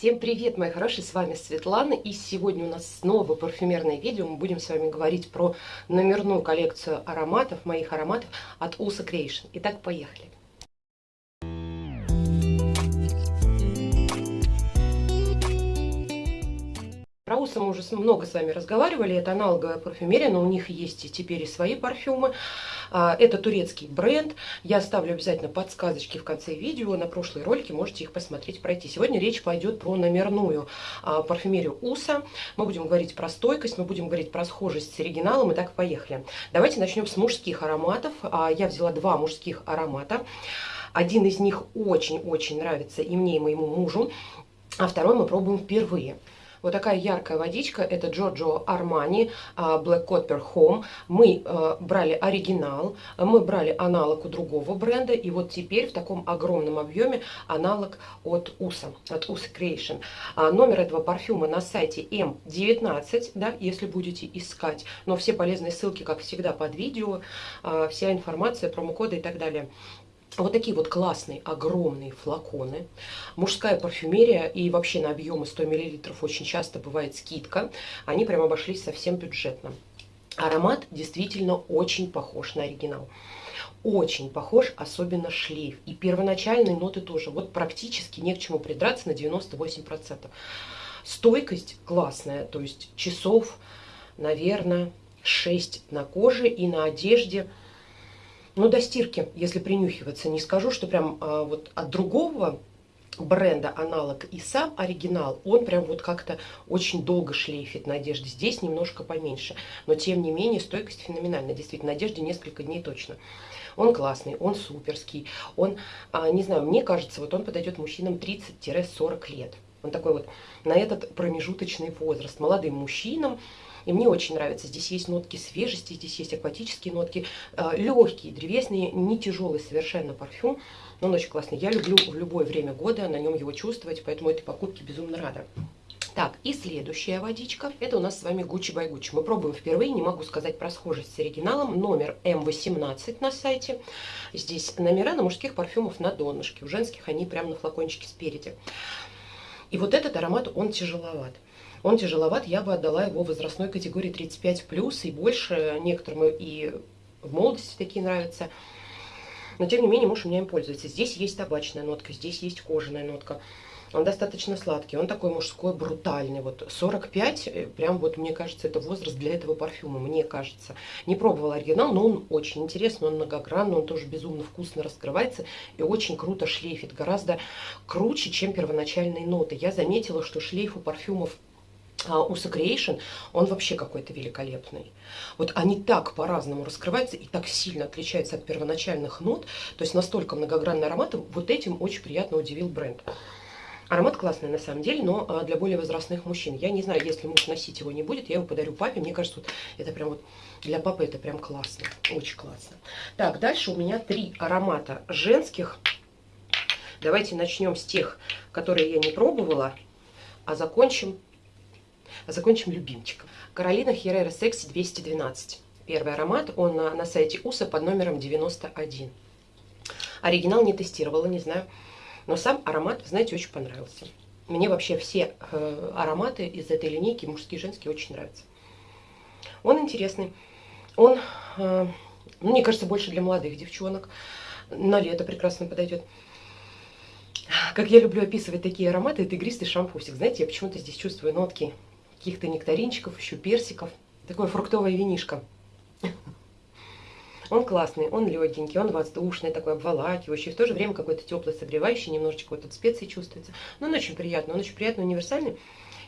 Всем привет, мои хорошие, с вами Светлана, и сегодня у нас снова парфюмерное видео. Мы будем с вами говорить про номерную коллекцию ароматов, моих ароматов от Usa Creation. Итак, поехали. Про Уса мы уже много с вами разговаривали, это аналоговая парфюмерия, но у них есть и теперь и свои парфюмы. А, это турецкий бренд, я оставлю обязательно подсказочки в конце видео, на прошлые ролики можете их посмотреть, пройти. Сегодня речь пойдет про номерную а, парфюмерию Уса, мы будем говорить про стойкость, мы будем говорить про схожесть с оригиналом, и так поехали. Давайте начнем с мужских ароматов, а, я взяла два мужских аромата. Один из них очень-очень нравится и мне, и моему мужу, а второй мы пробуем впервые. Вот такая яркая водичка, это Giorgio Armani а, Black Copper Home. Мы э, брали оригинал, мы брали аналог у другого бренда, и вот теперь в таком огромном объеме аналог от USA, от USA Creation. А, номер этого парфюма на сайте M19, да, если будете искать, но все полезные ссылки, как всегда, под видео, а, вся информация, промокоды и так далее. Вот такие вот классные, огромные флаконы. Мужская парфюмерия и вообще на объемы 100 мл очень часто бывает скидка. Они прям обошлись совсем бюджетно. Аромат действительно очень похож на оригинал. Очень похож, особенно шлейф. И первоначальные ноты тоже. Вот практически не к чему придраться на 98%. Стойкость классная, то есть часов, наверное, 6 на коже и на одежде – ну, до стирки, если принюхиваться, не скажу, что прям а, вот от другого бренда аналог и сам оригинал, он прям вот как-то очень долго шлейфит на одежде. Здесь немножко поменьше, но тем не менее стойкость феноменальная. Действительно, на одежде несколько дней точно. Он классный, он суперский, он, а, не знаю, мне кажется, вот он подойдет мужчинам 30-40 лет. Он такой вот на этот промежуточный возраст. Молодым мужчинам, и мне очень нравится. Здесь есть нотки свежести, здесь есть акватические нотки, э, легкие, древесные, не тяжелый совершенно парфюм. Но он очень классный. Я люблю в любое время года на нем его чувствовать, поэтому этой покупке безумно рада. Так, и следующая водичка. Это у нас с вами Gucci by Gucci. Мы пробуем впервые, не могу сказать про схожесть с оригиналом. Номер М18 на сайте. Здесь номера на мужских парфюмов на донышке. У женских они прямо на флакончике спереди. И вот этот аромат, он тяжеловат. Он тяжеловат, я бы отдала его возрастной категории 35+, и больше, некоторым и в молодости такие нравятся. Но, тем не менее, муж у меня им пользуется. Здесь есть табачная нотка, здесь есть кожаная нотка. Он достаточно сладкий, он такой мужской, брутальный. Вот 45, э, прям вот мне кажется, это возраст для этого парфюма, мне кажется. Не пробовала оригинал, но он очень интересный, он многогранный, он тоже безумно вкусно раскрывается и очень круто шлейфит. Гораздо круче, чем первоначальные ноты. Я заметила, что шлейф у парфюмов а, у Creation, он вообще какой-то великолепный. Вот они так по-разному раскрываются и так сильно отличаются от первоначальных нот, то есть настолько многогранный аромат, вот этим очень приятно удивил бренд. Аромат классный на самом деле, но а, для более возрастных мужчин. Я не знаю, если муж носить его не будет, я его подарю папе. Мне кажется, вот это прям вот для папы это прям классно, очень классно. Так, дальше у меня три аромата женских. Давайте начнем с тех, которые я не пробовала, а закончим Закончим любимчиком. Каролина Херрера Секси 212. Первый аромат, он на, на сайте УСА под номером 91. Оригинал не тестировала, не знаю. Но сам аромат, знаете, очень понравился. Мне вообще все э, ароматы из этой линейки, мужские и женские, очень нравятся. Он интересный. Он, э, ну, мне кажется, больше для молодых девчонок. На лето прекрасно подойдет. Как я люблю описывать такие ароматы, это игристый шампусик. Знаете, я почему-то здесь чувствую нотки каких-то нектаринчиков, еще персиков. Такое фруктовое винишко. Он классный, он легенький, он воздушный, такой обволакивающий, в то же время какой-то теплый, согревающий, немножечко вот тут специи чувствуется. Но он очень приятный, он очень приятный, универсальный.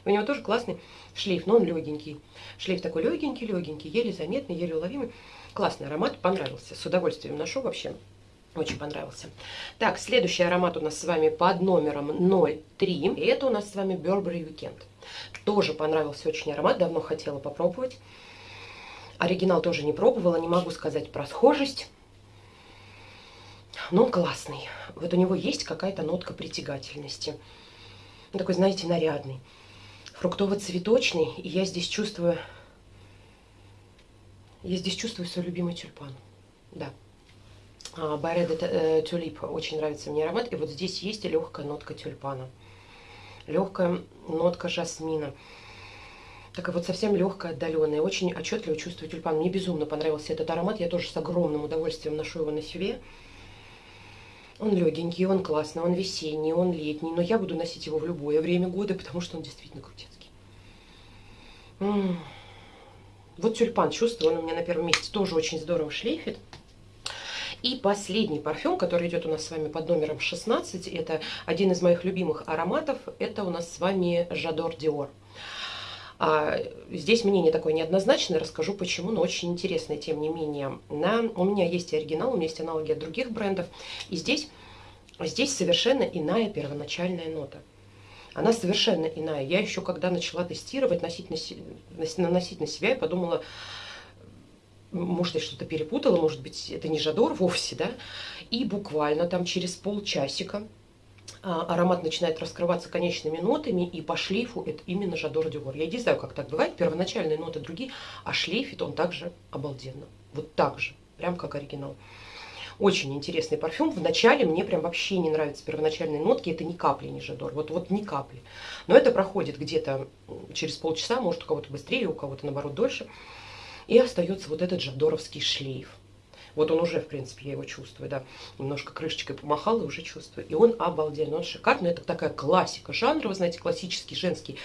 У него тоже классный шлейф, но он легенький. Шлейф такой легенький, легенький, еле заметный, еле уловимый. Классный аромат, понравился. С удовольствием ношу вообще. Очень понравился. Так, следующий аромат у нас с вами под номером 03. И это у нас с вами Burberry Weekend. Тоже понравился очень аромат, давно хотела попробовать. Оригинал тоже не пробовала, не могу сказать про схожесть. Но он классный. Вот у него есть какая-то нотка притягательности. Он такой, знаете, нарядный. Фруктово-цветочный. И я здесь чувствую... Я здесь чувствую свой любимый тюльпан. Да. Байреда Тюлип очень нравится мне аромат. И вот здесь есть легкая нотка тюльпана. легкая нотка жасмина. Такая вот совсем легкая, отдаленная. Очень отчетливо чувствую тюльпан. Мне безумно понравился этот аромат. Я тоже с огромным удовольствием ношу его на себе. Он легенький, он классный, он весенний, он летний. Но я буду носить его в любое время года, потому что он действительно крутецкий. М -м -м. Вот тюльпан, чувствую, он у меня на первом месте тоже очень здорово шлейфит. И последний парфюм, который идет у нас с вами под номером 16, это один из моих любимых ароматов, это у нас с вами Жадор Диор. А, здесь мнение такое неоднозначное, расскажу почему, но очень интересное, тем не менее. На, у меня есть оригинал, у меня есть аналоги от других брендов, и здесь, здесь совершенно иная первоначальная нота. Она совершенно иная. Я еще когда начала тестировать, носить на, наносить на себя, я подумала, может, я что-то перепутала, может быть, это не Жадор вовсе, да, и буквально там через полчасика аромат начинает раскрываться конечными нотами, и по шлейфу это именно Жадор Дюгор. Я не знаю, как так бывает, первоначальные ноты другие, а шлейфит он также обалденно. Вот так же, прям как оригинал. Очень интересный парфюм. Вначале мне прям вообще не нравятся первоначальные нотки. Это ни капли не Жадор. Вот, вот ни капли. Но это проходит где-то через полчаса, может у кого-то быстрее, у кого-то наоборот дольше. И остается вот этот жадоровский шлейф. Вот он уже, в принципе, я его чувствую, да. Немножко крышечкой помахала и уже чувствую. И он обалденный, он шикарный. Это такая классика жанра, вы знаете, классический женский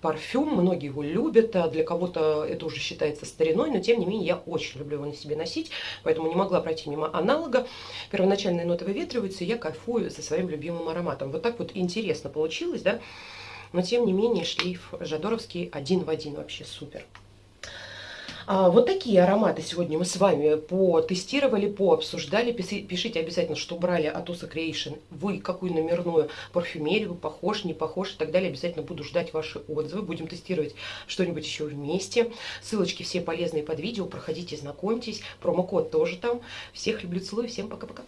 парфюм. Многие его любят, а для кого-то это уже считается стариной, но тем не менее я очень люблю его на себе носить, поэтому не могла пройти мимо аналога. Первоначальные ноты выветриваются, и я кайфую со своим любимым ароматом. Вот так вот интересно получилось, да. Но тем не менее шлейф жадоровский один в один вообще супер. А, вот такие ароматы сегодня мы с вами потестировали, пообсуждали. Пишите обязательно, что брали от Usa Creation. Вы какую номерную парфюмерию, похож, не похож и так далее. Обязательно буду ждать ваши отзывы. Будем тестировать что-нибудь еще вместе. Ссылочки все полезные под видео. Проходите, знакомьтесь. Промокод тоже там. Всех люблю, целую. Всем пока-пока.